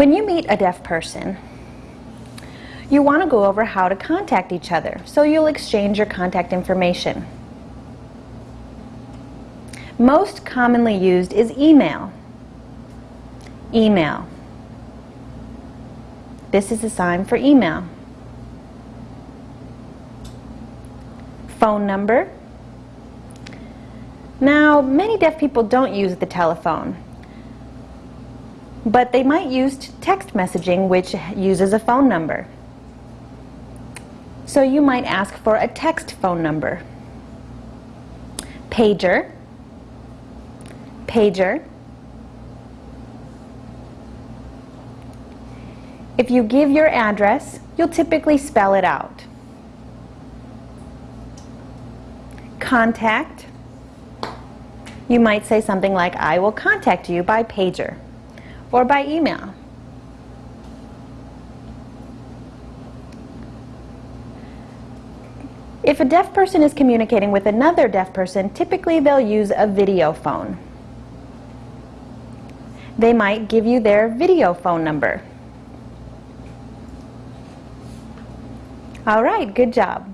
When you meet a deaf person, you want to go over how to contact each other, so you'll exchange your contact information. Most commonly used is email. Email. This is a sign for email. Phone number. Now, many deaf people don't use the telephone, but they might use text messaging, which uses a phone number. So you might ask for a text phone number. Pager, pager. If you give your address, you'll typically spell it out. Contact, you might say something like, I will contact you by pager or by email. If a deaf person is communicating with another deaf person, typically they'll use a video phone. They might give you their video phone number. All right, good job.